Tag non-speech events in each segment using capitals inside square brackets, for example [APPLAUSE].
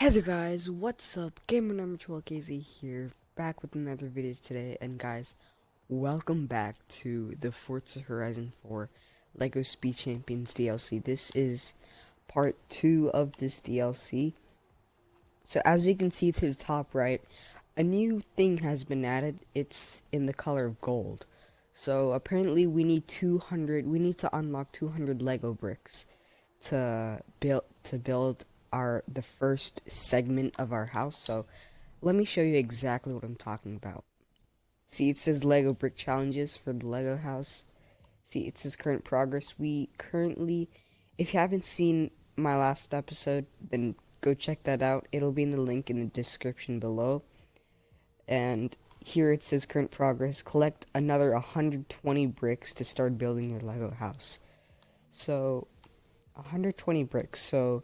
Hey there guys, what's up? Gamer number 12KZ here, back with another video today, and guys, welcome back to the Forza Horizon 4 LEGO Speed Champions DLC. This is part 2 of this DLC. So as you can see to the top right, a new thing has been added, it's in the color of gold. So apparently we need 200, we need to unlock 200 LEGO bricks to build, to build our the first segment of our house. So let me show you exactly what I'm talking about. See, it says Lego brick challenges for the Lego house. See, it says current progress. We currently, if you haven't seen my last episode, then go check that out. It'll be in the link in the description below. And here it says current progress. Collect another 120 bricks to start building your Lego house. So, 120 bricks. So,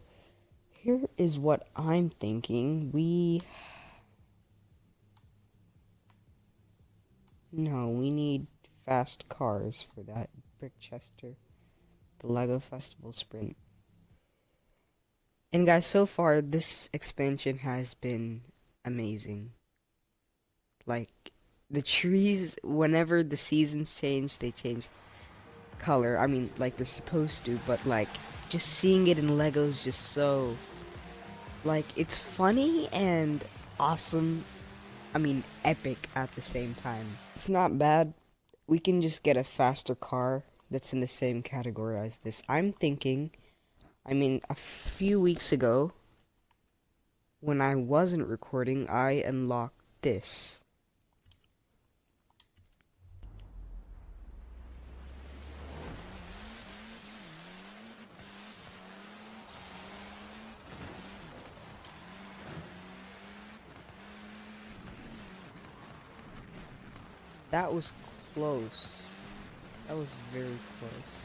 here is what I'm thinking. We... No, we need fast cars for that Brickchester. The LEGO Festival Sprint. And guys, so far, this expansion has been amazing. Like, the trees, whenever the seasons change, they change color. I mean, like they're supposed to, but like, just seeing it in Lego is just so like, it's funny and awesome. I mean, epic at the same time. It's not bad. We can just get a faster car that's in the same category as this. I'm thinking, I mean, a few weeks ago, when I wasn't recording, I unlocked this. That was close. That was very close.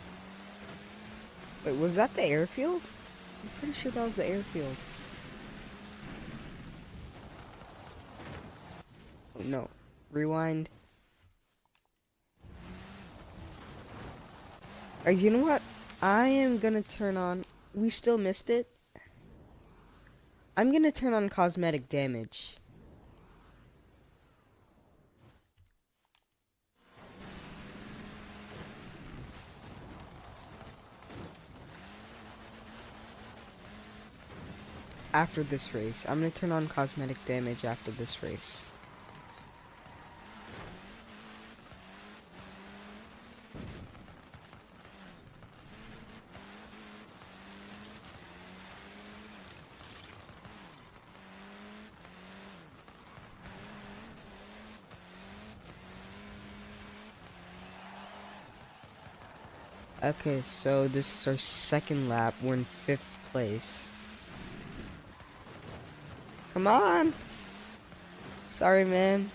Wait, was that the airfield? I'm pretty sure that was the airfield. Oh, no. Rewind. Uh, you know what? I am gonna turn on... We still missed it. I'm gonna turn on cosmetic damage. After this race. I'm going to turn on cosmetic damage after this race. Okay, so this is our second lap. We're in fifth place. Come on. Sorry, man.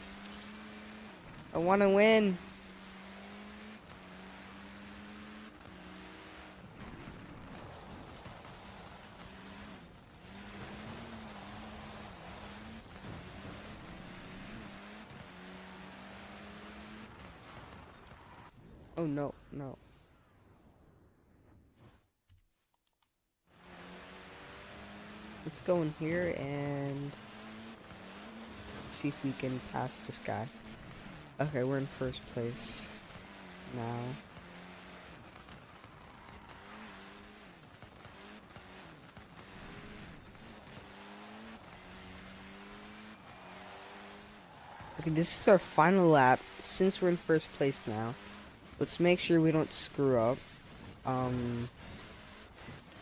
I want to win. Oh, no, no. let's go in here and see if we can pass this guy. Okay, we're in first place now. Okay, this is our final lap. Since we're in first place now, let's make sure we don't screw up. Um,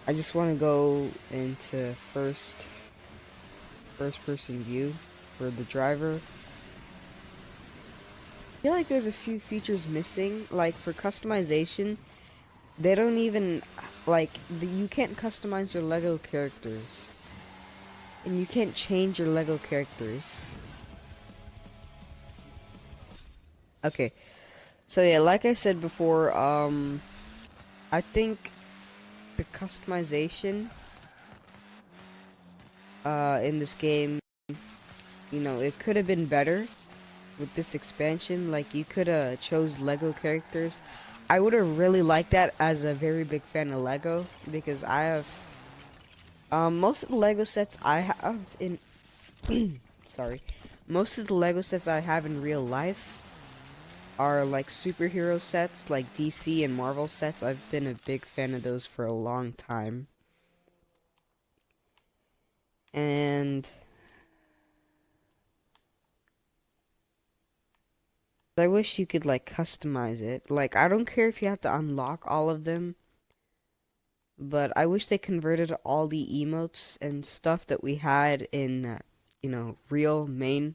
I just want to go into first first person view for the driver. I feel like there's a few features missing, like for customization, they don't even, like, the, you can't customize your LEGO characters. And you can't change your LEGO characters. Okay, so yeah, like I said before, um, I think the customization uh, in this game, you know, it could have been better with this expansion. Like, you could have chose Lego characters. I would have really liked that as a very big fan of Lego because I have Um, most of the Lego sets I have in, [CLEARS THROAT] sorry, most of the Lego sets I have in real life are like superhero sets, like DC and Marvel sets. I've been a big fan of those for a long time. And I wish you could like customize it. Like I don't care if you have to unlock all of them. But I wish they converted all the emotes and stuff that we had in, uh, you know, real main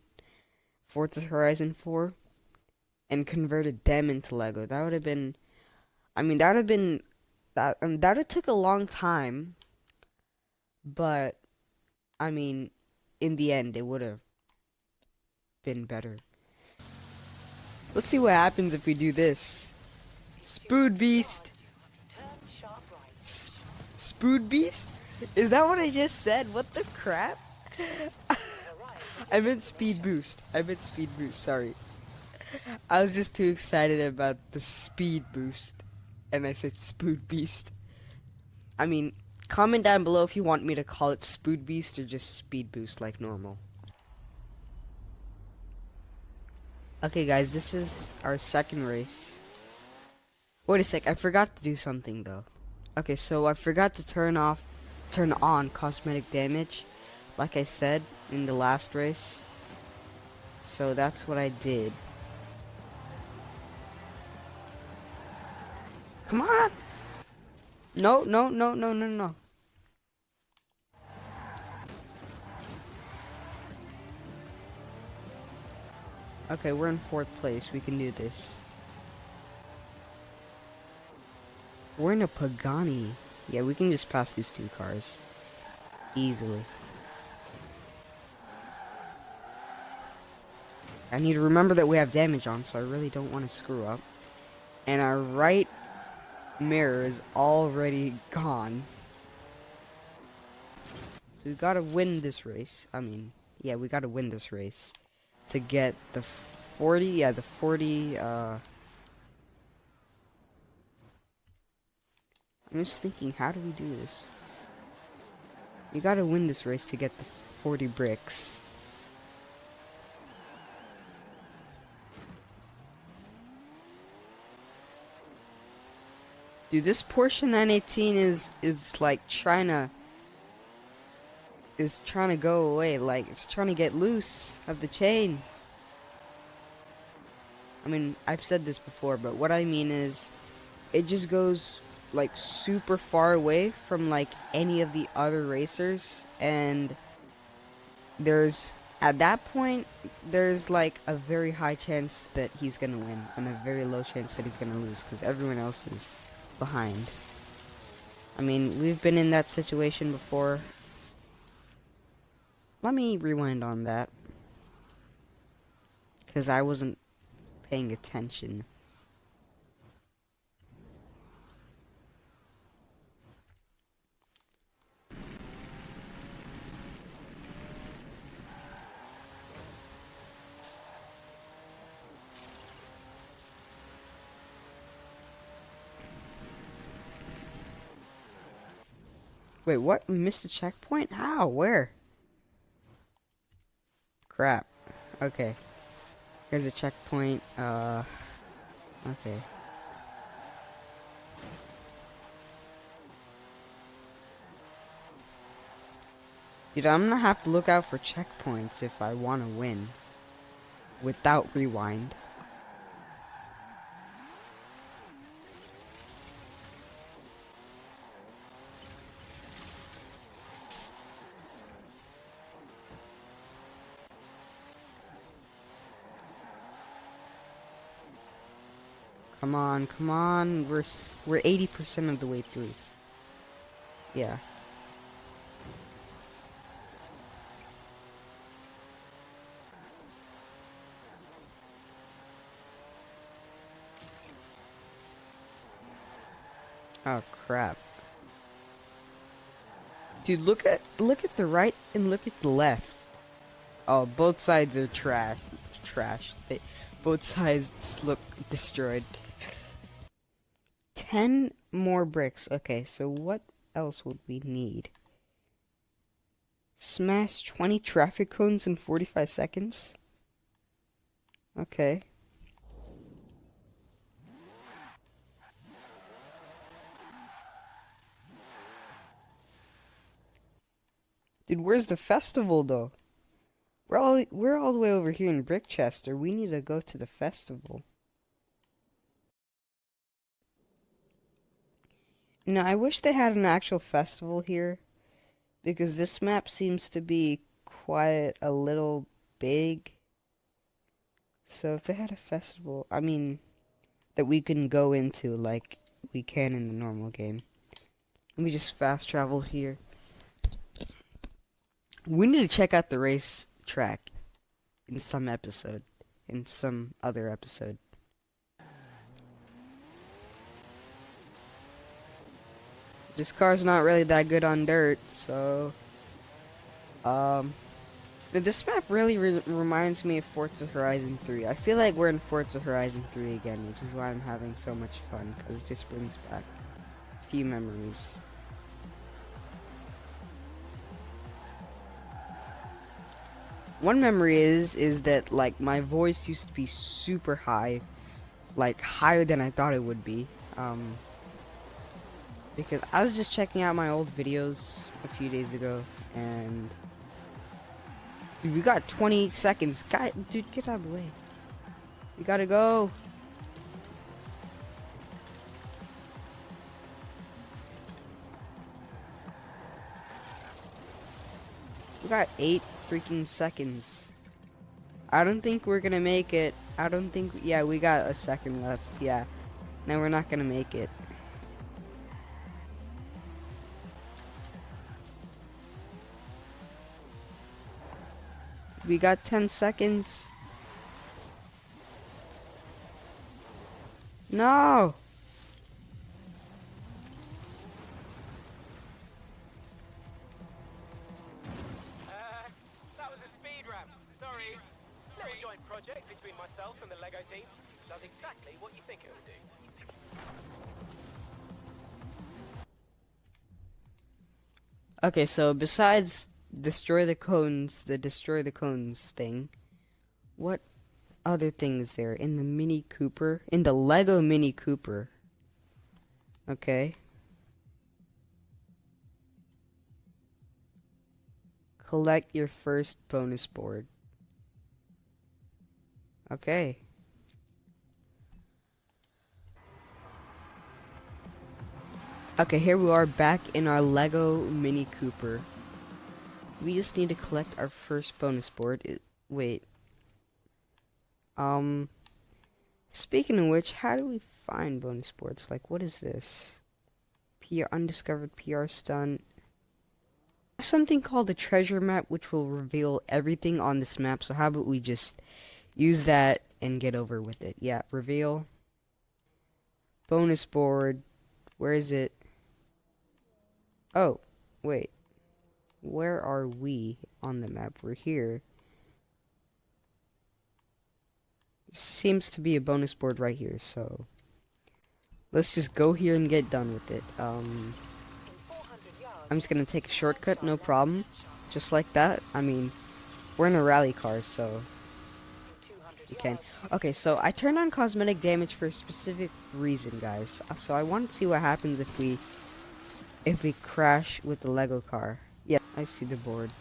Forza Horizon 4 and converted them into Lego. That would have been, I mean, that would have been, that, um, that would have took a long time, but, I mean, in the end, it would have been better. Let's see what happens if we do this. Spood Beast! Sp Spood Beast? Is that what I just said? What the crap? [LAUGHS] I meant Speed Boost. I meant Speed Boost, sorry. I was just too excited about the speed boost. And I said Spood Beast. I mean, comment down below if you want me to call it Spood Beast or just Speed Boost like normal. Okay guys, this is our second race. Wait a sec, I forgot to do something though. Okay, so I forgot to turn off, turn on cosmetic damage, like I said in the last race. So that's what I did. Come on! No, no, no, no, no, no. Okay, we're in fourth place. We can do this. We're in a Pagani. Yeah, we can just pass these two cars. Easily. I need to remember that we have damage on, so I really don't want to screw up. And our right mirror is already gone. So we gotta win this race. I mean, yeah, we gotta win this race. To get the 40, yeah, the 40, uh... I'm just thinking, how do we do this? You gotta win this race to get the 40 bricks. Dude, this Porsche 918 is is like trying to is trying to go away. Like it's trying to get loose of the chain. I mean, I've said this before, but what I mean is it just goes like super far away from like any of the other racers and there's at that point there's like a very high chance that he's gonna win and a very low chance that he's gonna lose because everyone else is behind. I mean, we've been in that situation before. Let me rewind on that. Because I wasn't paying attention. Wait, what? We missed a checkpoint? How? Where? Crap. Okay. Here's a checkpoint. Uh. Okay. Dude, I'm gonna have to look out for checkpoints if I want to win. Without rewind. On, come on. We're we're 80% of the way through. Yeah. Oh crap. Dude, look at look at the right and look at the left. Oh, both sides are trash. Trash. They, both sides look destroyed. 10 more bricks. Okay, so what else would we need? Smash 20 traffic cones in 45 seconds? Okay. Dude, where's the festival though? We're all we're all the way over here in Brickchester. We need to go to the festival. Now, I wish they had an actual festival here because this map seems to be quite a little big. So if they had a festival, I mean, that we can go into like we can in the normal game. Let me just fast travel here. We need to check out the race track in some episode, in some other episode. This car's not really that good on dirt, so um this map really re reminds me of Forza Horizon 3. I feel like we're in Forza Horizon 3 again, which is why I'm having so much fun, because it just brings back a few memories. One memory is, is that, like, my voice used to be super high, like, higher than I thought it would be, um, because I was just checking out my old videos a few days ago, and Dude, we got 20 seconds. Guy, dude, get out of the way. We gotta go. We got eight freaking seconds. I don't think we're gonna make it. I don't think, yeah, we got a second left. Yeah. No, we're not gonna make it. We got 10 seconds. No! That was a speed ramp. Sorry. Little joint project between myself and the Lego team. Does exactly what you think it would do. Okay, so besides destroy the cones, the destroy the cones thing. What other things there in the Mini Cooper? In the Lego Mini Cooper. Okay. Collect your first bonus board. Okay. Okay, here we are back in our Lego Mini Cooper. We just need to collect our first bonus board. It, wait. Um, speaking of which, how do we find bonus boards? Like, what is this? PR undiscovered PR stunt. Something called the treasure map, which will reveal everything on this map. So how about we just use that and get over with it? Yeah, reveal. Bonus board. Where is it? Oh, wait. Where are we on the map? We're here. Seems to be a bonus board right here, so let's just go here and get done with it. Um, I'm just gonna take a shortcut, no problem. Just like that. I mean, we're in a rally car, so you can. Okay, so I turned on cosmetic damage for a specific reason, guys. So I want to see what happens if we if we crash with the Lego car. Yeah, I see the board.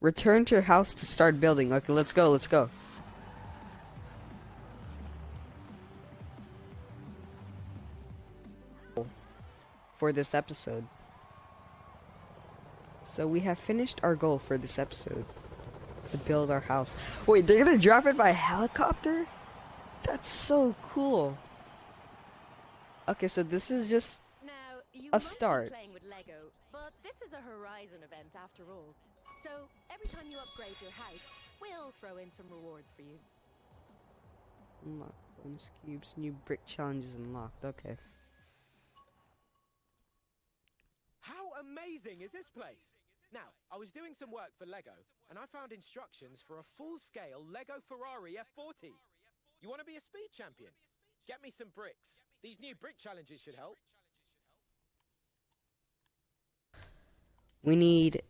Return to your house to start building. Okay, let's go, let's go. For this episode. So we have finished our goal for this episode. To build our house. Wait, they're gonna drop it by helicopter? That's so cool. Okay, so this is just now, you a start. playing with Lego, but this is a Horizon event after all. So every time you upgrade your house, we'll throw in some rewards for you. Unlock bonus cubes, new brick challenges unlocked. Okay. How amazing is this place? Now, I was doing some work for Lego, and I found instructions for a full-scale Lego Ferrari F40. You want to be a speed champion? Get me some bricks. These new brick challenges should help. We need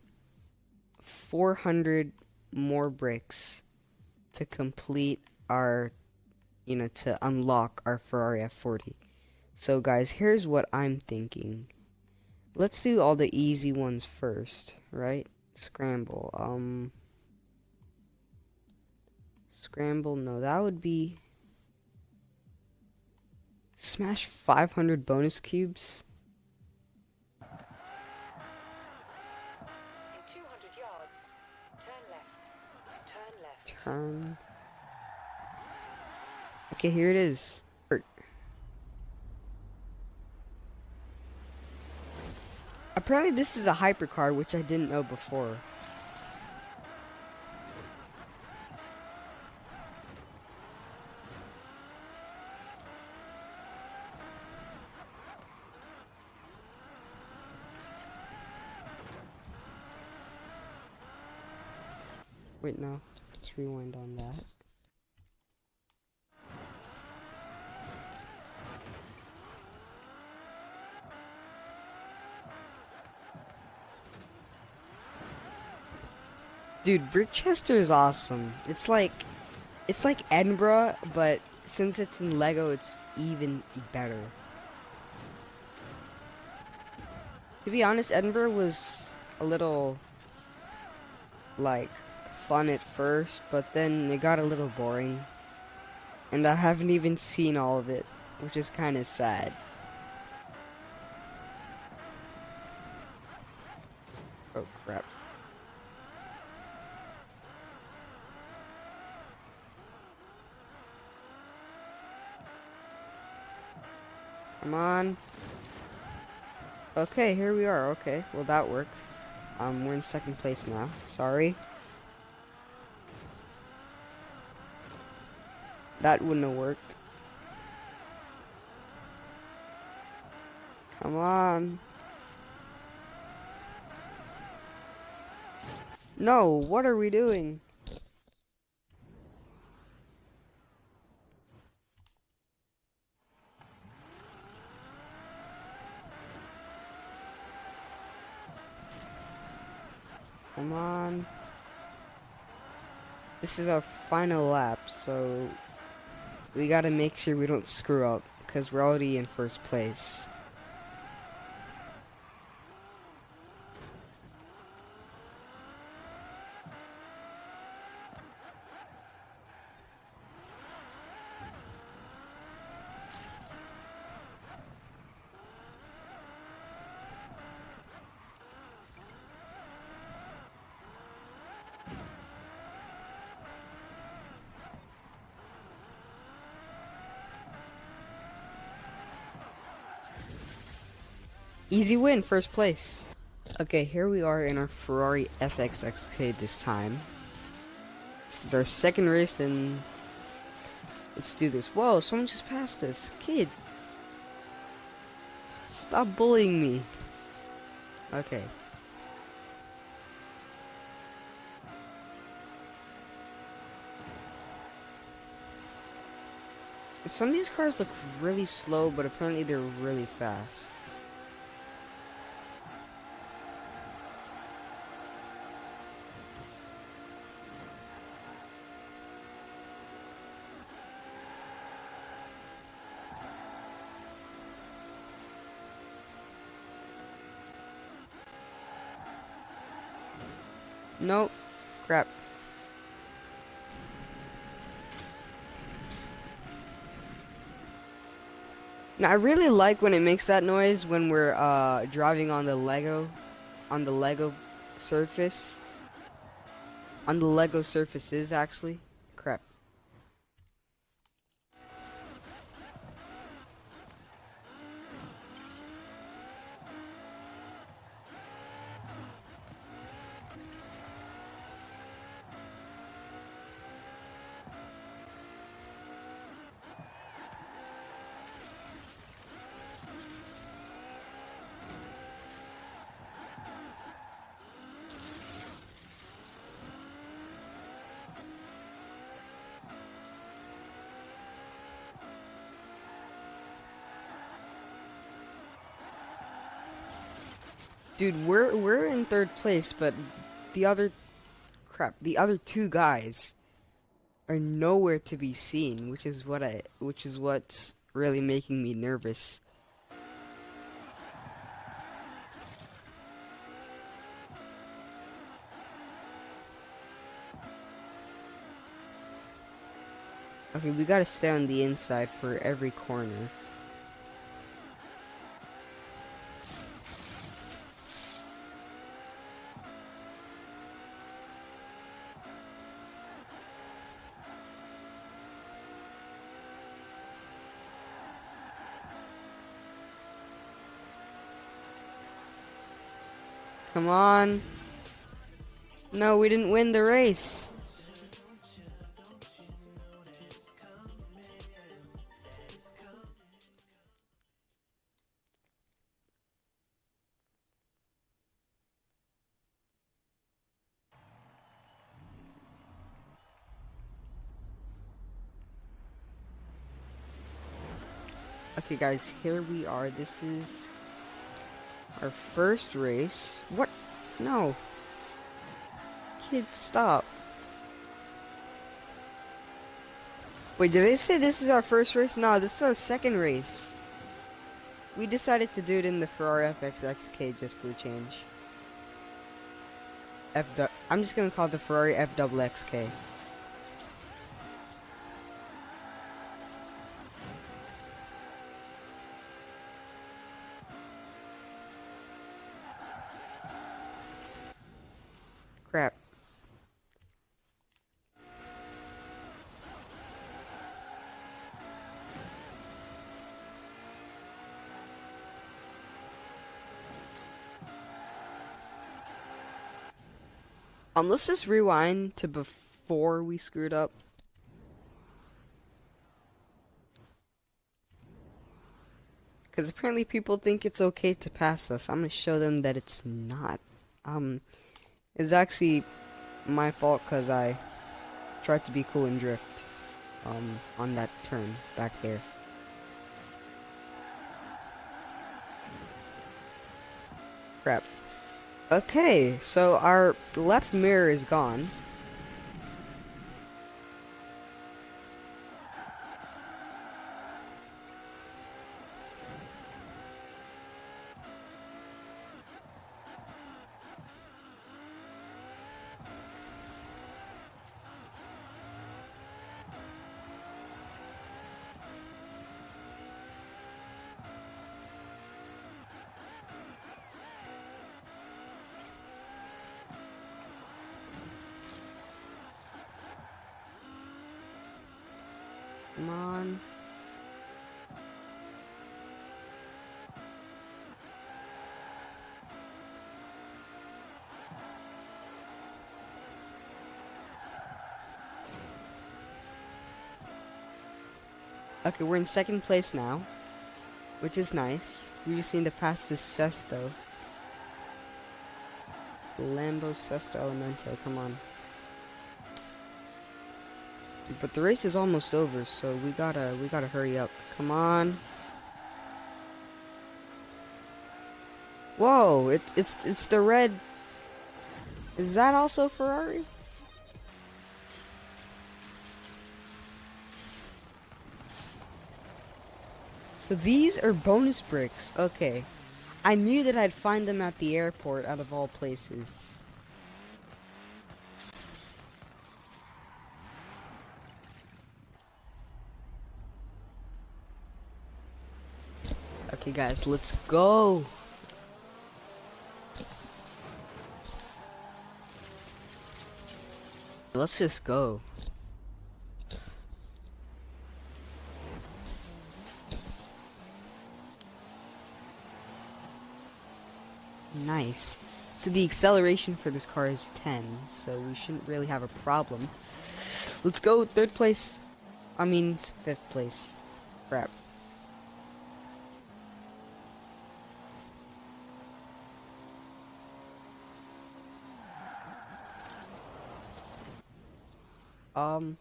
400 more bricks to complete our, you know, to unlock our Ferrari F40. So guys, here's what I'm thinking. Let's do all the easy ones first, right? Scramble. Um Scramble, no, that would be Smash 500 bonus cubes. In 200 yards, turn left. Turn left. Turn. Okay, here it is. Apparently this is a hypercar, which I didn't know before. Wait, no. Let's rewind on that. Dude, Brickchester is awesome. It's like, it's like Edinburgh, but since it's in Lego, it's even better. To be honest, Edinburgh was a little, like, fun at first, but then it got a little boring. And I haven't even seen all of it, which is kind of sad. Oh crap. Come on. Okay, here we are. Okay, well that worked. Um, we're in second place now. Sorry. That wouldn't have worked. Come on. No, what are we doing? Come on. This is our final lap, so we gotta make sure we don't screw up, because we're already in first place. Easy win, first place. Okay, here we are in our Ferrari FXXK this time. This is our second race and let's do this. Whoa, someone just passed us. Kid. Stop bullying me. Okay. Some of these cars look really slow, but apparently they're really fast. Nope. Crap. Now, I really like when it makes that noise when we're uh, driving on the Lego, on the Lego surface. On the Lego surfaces, actually. Dude, we're we're in third place, but the other crap, the other two guys are nowhere to be seen, which is what I which is what's really making me nervous. Okay, we gotta stay on the inside for every corner. On. No, we didn't win the race. Okay guys, here we are. This is our first race. What? No. Kid, stop. Wait, did they say this is our first race? No, this is our second race. We decided to do it in the Ferrari FXXK just for a change. F I'm just gonna call it the Ferrari FXXK. Um, let's just rewind to before we screwed up. Because apparently people think it's okay to pass us. I'm going to show them that it's not. Um, it's actually my fault because I tried to be cool and drift um, on that turn back there. Crap. Okay, so our left mirror is gone. Come on. Okay, we're in second place now. Which is nice. We just need to pass this Sesto. The Lambo Sesto Elemento, come on. But the race is almost over, so we gotta we gotta hurry up. Come on. Whoa, it's it's it's the red. Is that also Ferrari? So these are bonus bricks. Okay. I knew that I'd find them at the airport out of all places. Okay, guys, let's go. Let's just go. Nice. So the acceleration for this car is 10, so we shouldn't really have a problem. Let's go, third place. I mean, fifth place. Crap. Um,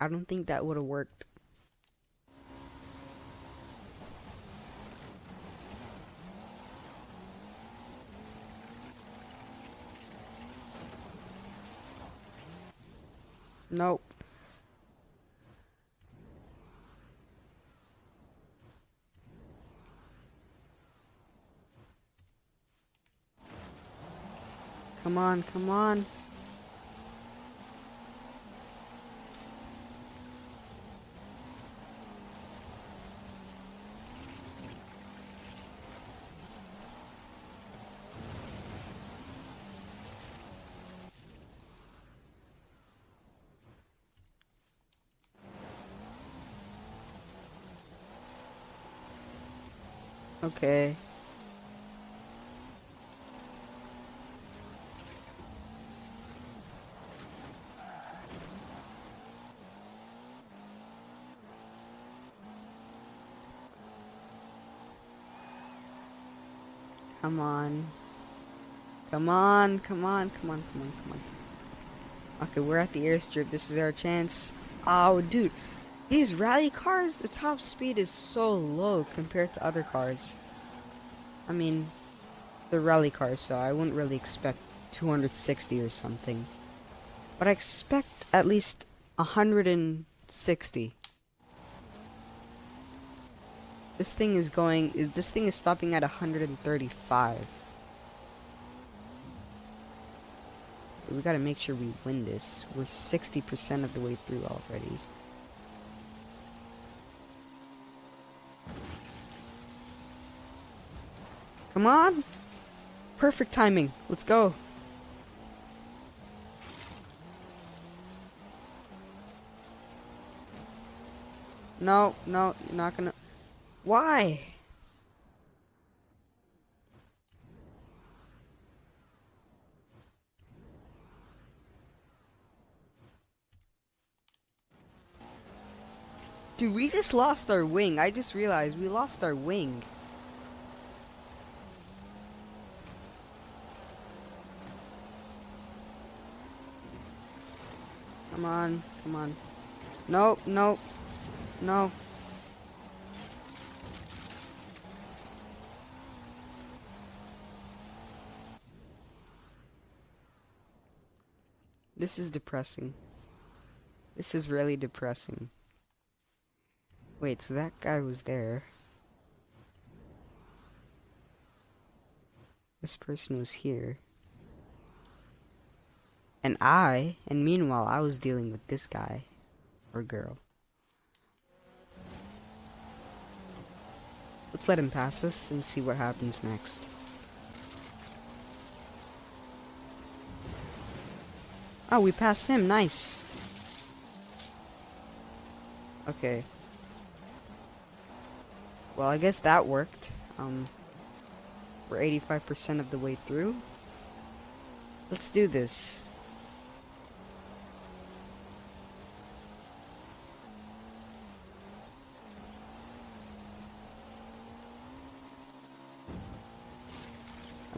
I don't think that would have worked. Nope. Come on, come on. Okay. Come on. Come on, come on, come on, come on, come on. Okay, we're at the airstrip. This is our chance. Oh, dude. These rally cars, the top speed is so low compared to other cars. I mean, the rally cars, so I wouldn't really expect 260 or something. But I expect at least 160. This thing is going, this thing is stopping at 135. We gotta make sure we win this. We're 60% of the way through already. Come on! Perfect timing. Let's go. No, no, you're not gonna... Why? Dude, we just lost our wing. I just realized we lost our wing. Come on, come on. Nope, nope, no. This is depressing. This is really depressing. Wait, so that guy was there. This person was here. And I, and meanwhile, I was dealing with this guy. Or girl. Let's let him pass us and see what happens next. Oh, we passed him. Nice. Okay. Well, I guess that worked. Um, we're 85% of the way through. Let's do this.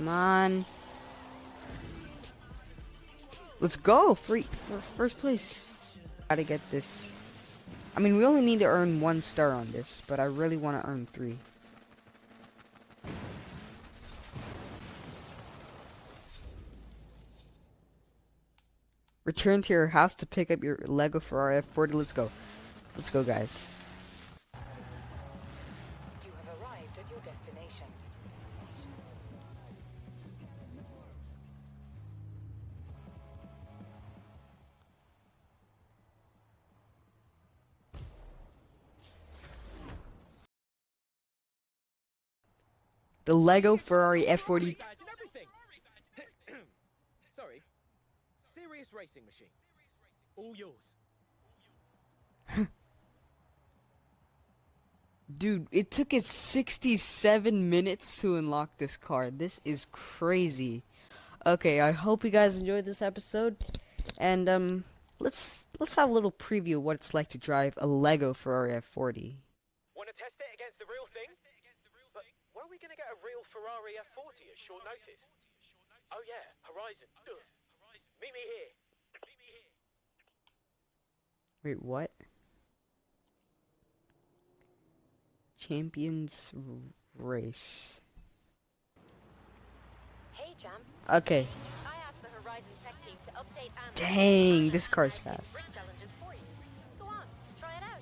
Come on. Let's go! Free for first place. Gotta get this. I mean, we only need to earn one star on this, but I really want to earn three. Return to your house to pick up your Lego Ferrari F40. Let's go. Let's go, guys. The Lego Ferrari F40. Badge and everything. [CLEARS THROAT] Sorry. Serious racing machine. All yours. [LAUGHS] Dude, it took us 67 minutes to unlock this car. This is crazy. Okay, I hope you guys enjoyed this episode. And um let's let's have a little preview of what it's like to drive a Lego Ferrari F40. Want to test it against the real thing? But where are we going to get a real Ferrari F40 at short notice? Oh yeah, Horizon. Ugh. Meet me here. Wait, what? Champions race. Hey, Jam. Okay. I asked the Horizon Horizon tech team to update Dang, this car's and fast. rig challenges for you. Go on, try it out.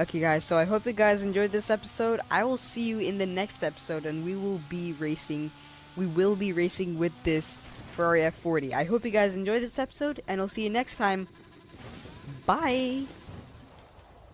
Okay, guys, so I hope you guys enjoyed this episode. I will see you in the next episode, and we will be racing. We will be racing with this Ferrari F40. I hope you guys enjoyed this episode, and I'll see you next time. Bye!